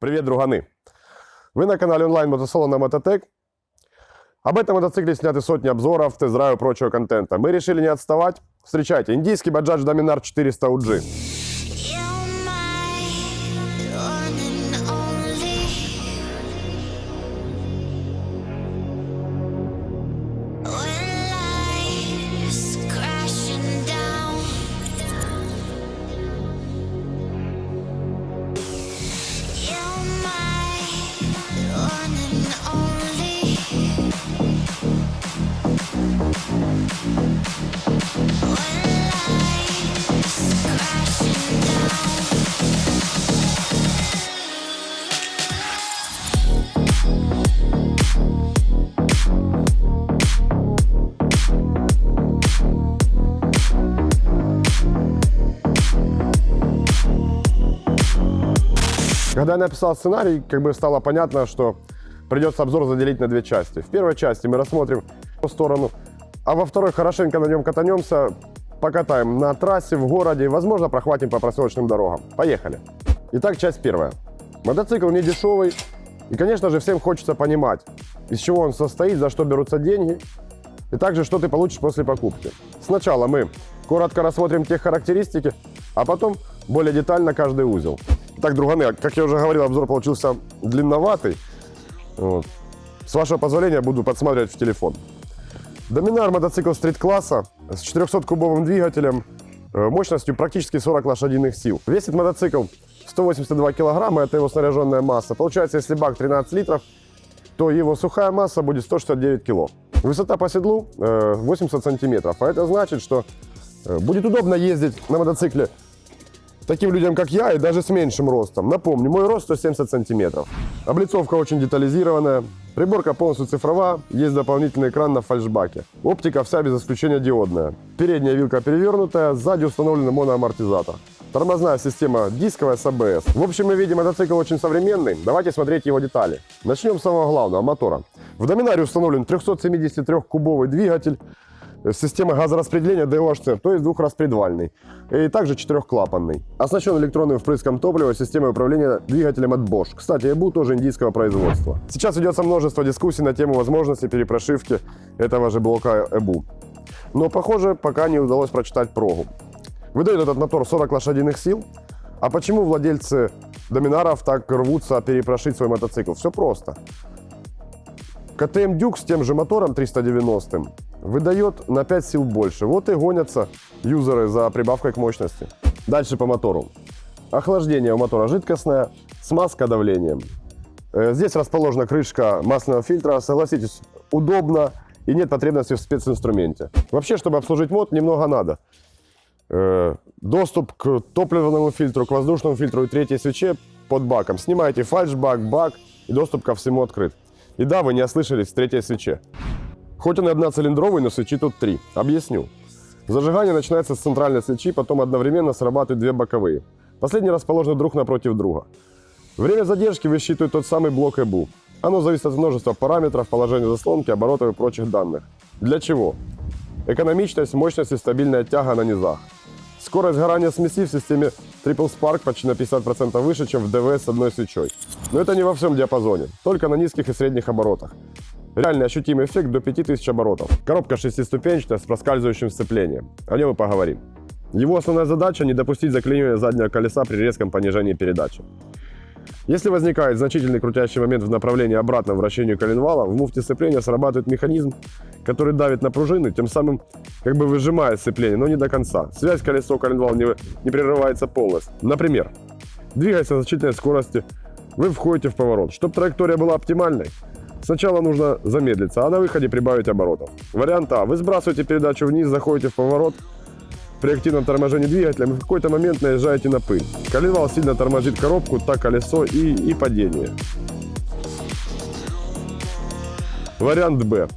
Привет, друганы! Вы на канале онлайн мотосалона Мототек. Об этом мотоцикле сняты сотни обзоров, тест-драйв и прочего контента. Мы решили не отставать. Встречайте, индийский Bajaj Dominar 400 UG. Когда я написал сценарий, как бы стало понятно, что придется обзор заделить на две части. В первой части мы рассмотрим по сторону, а во второй хорошенько на нем катанемся, покатаем на трассе, в городе возможно, прохватим по проселочным дорогам. Поехали! Итак, часть первая. Мотоцикл не дешевый, и, конечно же, всем хочется понимать, из чего он состоит, за что берутся деньги, и также, что ты получишь после покупки. Сначала мы коротко рассмотрим тех характеристики, а потом более детально каждый узел. Так, друганы, как я уже говорил, обзор получился длинноватый. Вот. С вашего позволения буду подсматривать в телефон. Доминар мотоцикл стрит-класса с 400-кубовым двигателем, э, мощностью практически 40 лошадиных сил. Весит мотоцикл 182 килограмма, это его снаряженная масса. Получается, если бак 13 литров, то его сухая масса будет 169 кило. Высота по седлу э, 80 сантиметров, а это значит, что э, будет удобно ездить на мотоцикле таким людям, как я, и даже с меньшим ростом. Напомню, мой рост 170 сантиметров. Облицовка очень детализированная, приборка полностью цифровая, есть дополнительный экран на фальшбаке. Оптика вся без исключения диодная. Передняя вилка перевернутая, сзади установлен моноамортизатор. Тормозная система дисковая с АБС. В общем, мы видим, мотоцикл очень современный. Давайте смотреть его детали. Начнем с самого главного, мотора. В Доминаре установлен 373-кубовый двигатель, Система газораспределения DOHC, то есть двухраспредвальный. И также четырехклапанный. Оснащен электронным впрыском топлива, системой управления двигателем от Bosch. Кстати, EBU тоже индийского производства. Сейчас ведется множество дискуссий на тему возможности перепрошивки этого же блока EBU. Но, похоже, пока не удалось прочитать прогу. Выдает этот мотор 40 лошадиных сил. А почему владельцы доминаров так рвутся перепрошить свой мотоцикл? Все просто. КТМ Дюк с тем же мотором 390 выдает на 5 сил больше. Вот и гонятся юзеры за прибавкой к мощности. Дальше по мотору. Охлаждение у мотора жидкостное, смазка давлением. Э, Здесь расположена крышка масляного фильтра. Согласитесь, удобно и нет потребности в специнструменте. Вообще, чтобы обслужить мод, немного надо. Э, Доступ к топливному фильтру, к воздушному фильтру и третьей свече под баком. Снимаете фальшбак, бак и доступ ко всему открыт. И да, вы не ослышались, в третьей свече. Хоть он и одноцилиндровый, но свечи тут три. Объясню. Зажигание начинается с центральной свечи, потом одновременно срабатывают две боковые. Последние расположены друг напротив друга. Время задержки высчитывает тот самый блок EBU. Оно зависит от множества параметров, положения заслонки, оборотов и прочих данных. Для чего? Экономичность, мощность и стабильная тяга на низах. Скорость сгорания смеси в системе Triple Spark почти на 50% выше, чем в ДВС с одной свечой. Но это не во всем диапазоне, только на низких и средних оборотах. Реальный ощутимый эффект до 5000 оборотов. Коробка шестиступенчатая с проскальзывающим сцеплением. О нем и поговорим. Его основная задача – не допустить заклинивания заднего колеса при резком понижении передачи. Если возникает значительный крутящий момент в направлении обратного вращению коленвала, в муфте сцепления срабатывает механизм, который давит на пружины, тем самым как бы выжимая сцепление, но не до конца. Связь колесо-коленвал не, не прерывается полностью. Например, двигаясь на значительной скорости, вы входите в поворот. Чтобы траектория была оптимальной, сначала нужно замедлиться, а на выходе прибавить оборотов. Вариант А. Вы сбрасываете передачу вниз, заходите в поворот, при активном торможении двигателем в какой-то момент наезжаете на пыль. Коленвал сильно тормозит коробку, так колесо и, и падение. Вариант Б.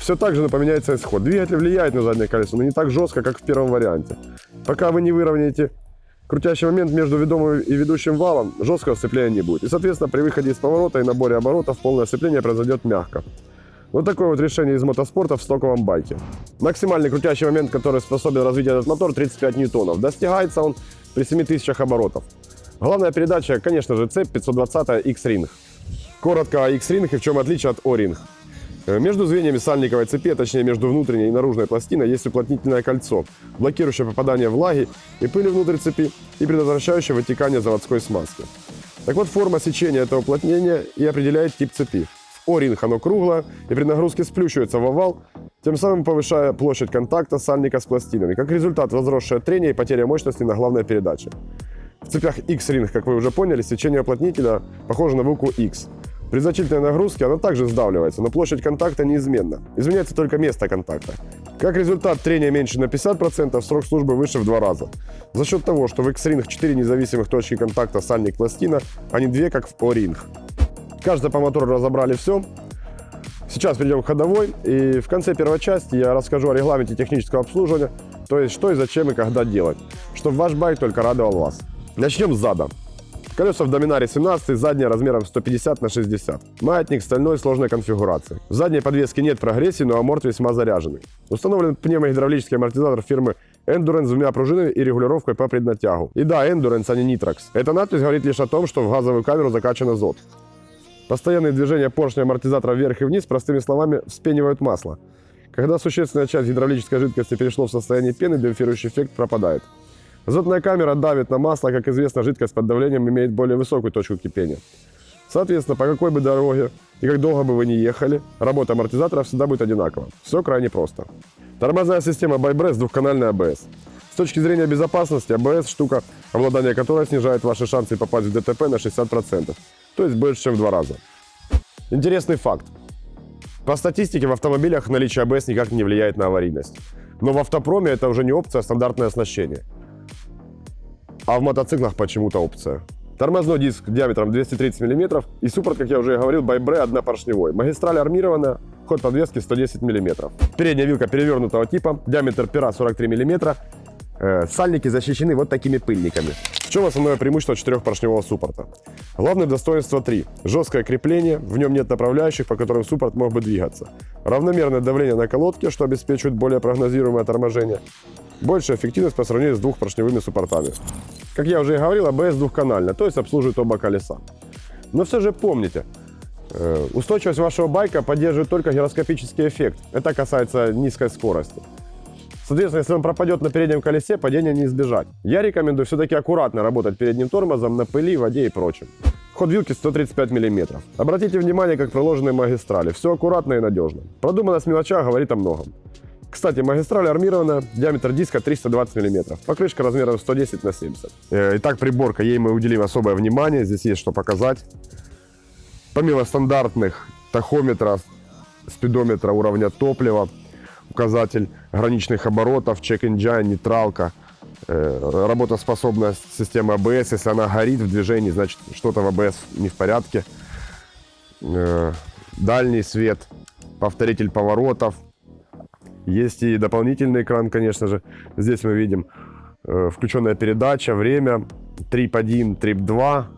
Все так же поменяется исход. Двигатель влияет на заднее колесо, но не так жестко, как в первом варианте. Пока вы не выровняете крутящий момент между ведомым и ведущим валом, жесткого сцепления не будет. И, соответственно, при выходе из поворота и наборе оборотов полное сцепление произойдет мягко. Вот такое вот решение из мотоспорта в стоковом байке. Максимальный крутящий момент, который способен развить этот мотор, 35 ньютонов. Достигается он при 7000 оборотов. Главная передача, конечно же, цепь 520 X-Ring. Коротко о X-Ring и в чем отличие от O-Ring. Э, Между звеньями сальниковой цепи, а точнее между внутренней и наружной пластиной, есть уплотнительное кольцо, блокирующее попадание влаги и пыли внутрь цепи и предотвращающее вытекание заводской смазки. Так вот, форма сечения этого уплотнения и определяет тип цепи. В O-ring оно круглое и при нагрузке сплющивается в овал, тем самым повышая площадь контакта сальника с пластинами. Как результат, возросшее трение и потеря мощности на главной передаче. В цепях X-Ring, как вы уже поняли, сечение уплотнителя похоже на букву X. При значительной нагрузке оно также сдавливается, но площадь контакта неизменна. Изменяется только место контакта. Как результат, трение меньше на 50%, срок службы выше в два раза. За счет того, что в X-Ring 4 независимых точки контакта сальник-пластина, а не 2, как в O-Ring. Кажется, по мотору разобрали все. Сейчас перейдем к ходовой. И в конце первой части я расскажу о регламенте технического обслуживания, то есть что и зачем и когда делать, чтобы ваш байк только радовал вас. Начнем с зада. Колеса в Доминаре 17, задняя размером 150 на 60. Маятник стальной сложной конфигурации. В задней подвеске нет прогрессии, но аморт весьма заряженный. Установлен пневмогидравлический амортизатор фирмы Endurance с двумя пружинами и регулировкой по преднатягу. И да, Endurance, а не Nitrox. Эта надпись говорит лишь о том, что в газовую камеру закачан азот. Постоянные движения поршня амортизатора вверх и вниз, простыми словами, вспенивают масло. Когда существенная часть гидравлической жидкости перешло в состояние пены, демпфирующий эффект пропадает. Азотная камера давит на масло, как известно, жидкость под давлением имеет более высокую точку кипения. Соответственно, по какой бы дороге и как долго бы вы ни ехали, работа амортизатора всегда будет одинакова. Все крайне просто. Тормозная система ByBress двухканальная ABS. С точки зрения безопасности, ABS – штука, обладание которой снижает ваши шансы попасть в ДТП на 60%, то есть больше, чем в два раза. Интересный факт. По статистике в автомобилях наличие ABS никак не влияет на аварийность. Но в автопроме это уже не опция, а стандартное оснащение. А в мотоциклах почему-то опция. Тормозной диск диаметром 230 мм и суппорт, как я уже говорил, Байбре однопоршневой. Магистраль армированная, ход подвески 110 мм. Передняя вилка перевернутого типа, диаметр пера 43 мм. Э, сальники защищены вот такими пыльниками. В чем основное преимущество четырехпоршневого суппорта? Главное достоинство 3. Жесткое крепление, в нем нет направляющих, по которым суппорт мог бы двигаться. Равномерное давление на колодке, что обеспечивает более прогнозируемое торможение. Большая эффективность по сравнению с двухпоршневыми суппортами. Как я уже и говорил, ABS двухканальная, то есть обслуживает оба колеса. Но все же помните, э, устойчивость вашего байка поддерживает только гироскопический эффект. Это касается низкой скорости. Соответственно, если он пропадет на переднем колесе, падения не избежать. Я рекомендую все-таки аккуратно работать передним тормозом на пыли, воде и прочем. Ход вилки 135 мм. Обратите внимание, как проложены магистрали. Все аккуратно и надежно. Продуманность в мелочах говорит о многом. Кстати, магистраль армированная, диаметр диска 320 мм, покрышка размером 110 на 70. Э, Итак, приборка, ей мы уделим особое внимание, здесь есть что показать. Помимо стандартных тахометра, спидометра уровня топлива, указатель граничных оборотов, чек-engine, нейтралка, э, работоспособность системы ABS, если она горит в движении, значит что-то в ABS не в порядке. Э, Дальний свет, повторитель поворотов, есть и дополнительный экран, конечно же. Здесь мы видим э, включенная передача, время, трип 1, трип 2,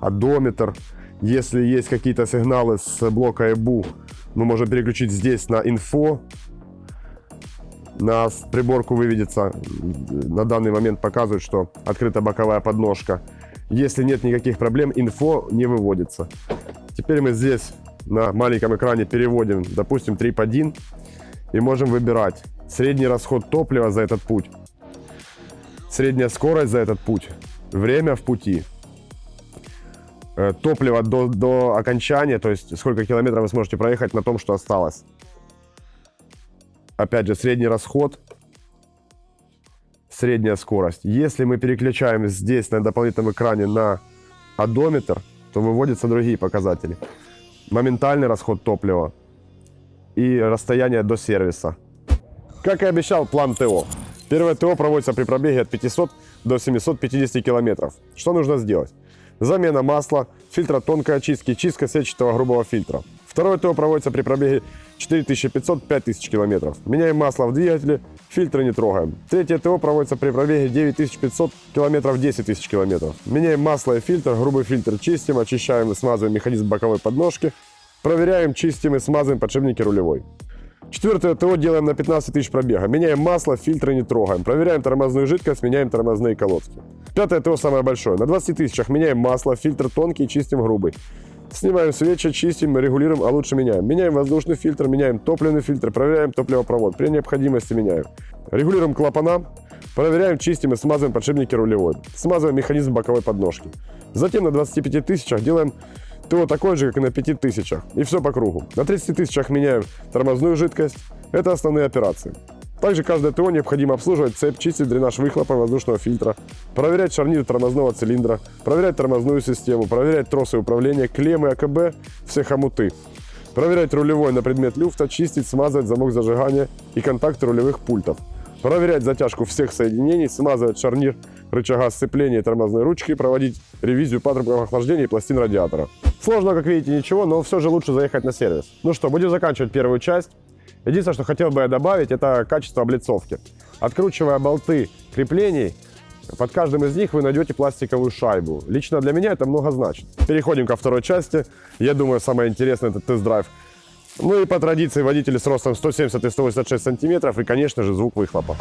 одометр. Если есть какие-то сигналы с блока EBU, мы можем переключить здесь на инфо. На приборку выведется, на данный момент показывает, что открыта боковая подножка. Если нет никаких проблем, инфо не выводится. Теперь мы здесь на маленьком экране переводим, допустим, трип 1 и можем выбирать средний расход топлива за этот путь, средняя скорость за этот путь, время в пути, э, топливо до, до окончания, то есть сколько километров вы сможете проехать на том, что осталось. Опять же, средний расход, средняя скорость. Если мы переключаем здесь на дополнительном экране на одометр, то выводятся другие показатели. Моментальный расход топлива, и расстояние до сервиса. Как и обещал, план ТО. Первое ТО проводится при пробеге от 500 до 750 километров. Что нужно сделать? Замена масла, фильтра тонкой очистки, чистка сетчатого грубого фильтра. Второе ТО проводится при пробеге 4500-5000 километров. Меняем масло в двигателе, фильтры не трогаем. Третье ТО проводится при пробеге 9500 километров 10 тысяч километров. Меняем масло и фильтр, грубый фильтр чистим, очищаем и смазываем механизм боковой подножки. Проверяем, чистим и смазываем подшипники рулевой. Четвертое ТО делаем на 15 тысяч пробега. Меняем масло, фильтры не трогаем. Проверяем тормозную жидкость, меняем тормозные колодки. Пятое ТО самое большое. На 20 тысячах меняем масло, фильтр тонкий, чистим грубый. Снимаем свечи, чистим, регулируем, а лучше меняем. Меняем воздушный фильтр, меняем топливный фильтр, проверяем топливопровод. При необходимости меняем. Регулируем клапана, проверяем, чистим и смазываем подшипники рулевой. Смазываем механизм боковой подножки. Затем на 25 тысячах делаем ТО такое же, как и на 5 тысячах. И все по кругу. На 30 тысячах меняем тормозную жидкость. Это основные операции. Также каждое ТО необходимо обслуживать цепь, чистить дренаж выхлопа воздушного фильтра, проверять шарнир тормозного цилиндра, проверять тормозную систему, проверять тросы управления, клеммы АКБ, все хомуты. Проверять рулевой на предмет люфта, чистить, смазывать замок зажигания и контакты рулевых пультов. Проверять затяжку всех соединений, смазывать шарнир рычага сцепления и тормозной ручки, проводить ревизию патрубков охлаждения и пластин радиатора. Сложно, как видите, ничего, но все же лучше заехать на сервис. Ну что, будем заканчивать первую часть. Единственное, что хотел бы я добавить, это качество облицовки. Откручивая болты креплений, под каждым из них вы найдете пластиковую шайбу. Лично для меня это много значит. Переходим ко второй части. Я думаю, самое интересное это тест-драйв. Ну и по традиции водители с ростом 170 и 186 сантиметров и, конечно же, звук выхлопа.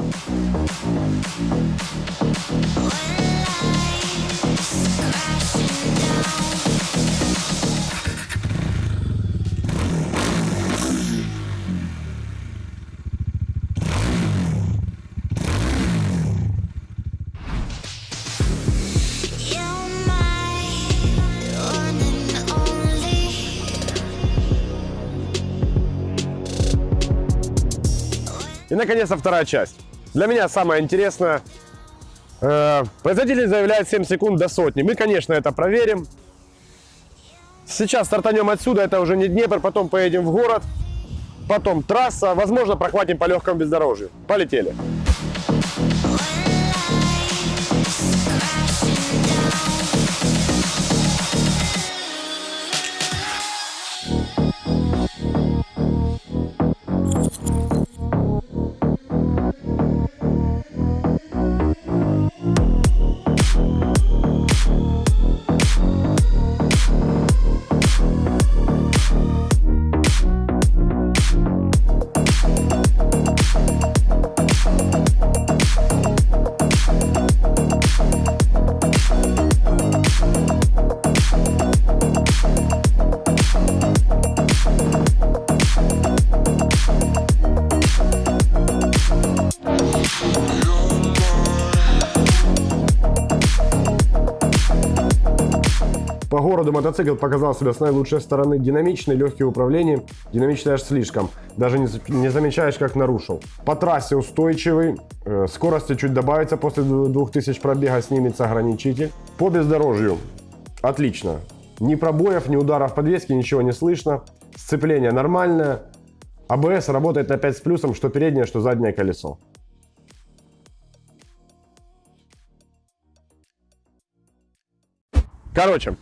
И, наконец-то, вторая часть. Для меня самое интересное. Э, производитель заявляет 7 секунд до сотни. Мы, конечно, это проверим. Сейчас стартанем отсюда, это уже не Днепр, потом поедем в город, потом трасса, возможно, прохватим по легкому бездорожью. Полетели. Городу мотоцикл показал себя с наилучшей стороны. Динамичный, легкий в управлении. Динамичный аж слишком. Даже не, не замечаешь, как нарушил. По трассе устойчивый. Э, Скорости чуть добавится после 2000 пробега, снимется ограничитель. По бездорожью отлично. Ни пробоев, ни ударов подвески, ничего не слышно. Сцепление нормальное. АБС работает опять с плюсом, что переднее, что заднее колесо. Короче,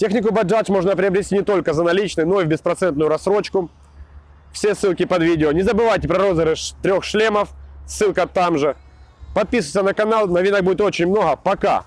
технику Bajaj можно приобрести не только за наличные, но и в беспроцентную рассрочку. Все ссылки под видео. Не забывайте про розыгрыш трех шлемов. Ссылка там же. Подписывайся на канал, новинок будет очень много. Пока!